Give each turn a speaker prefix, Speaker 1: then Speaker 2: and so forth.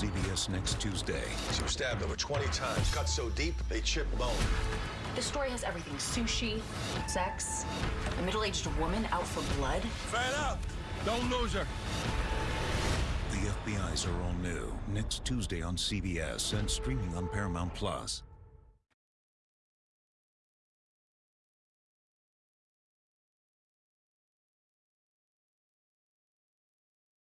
Speaker 1: CBS next Tuesday.
Speaker 2: She was stabbed over 20 times, cut so deep they chip bone.
Speaker 3: This story has everything sushi, sex, a middle aged woman out for blood.
Speaker 4: Fed up! Don't lose her.
Speaker 1: The FBI's are all new next Tuesday on CBS and streaming on Paramount Plus.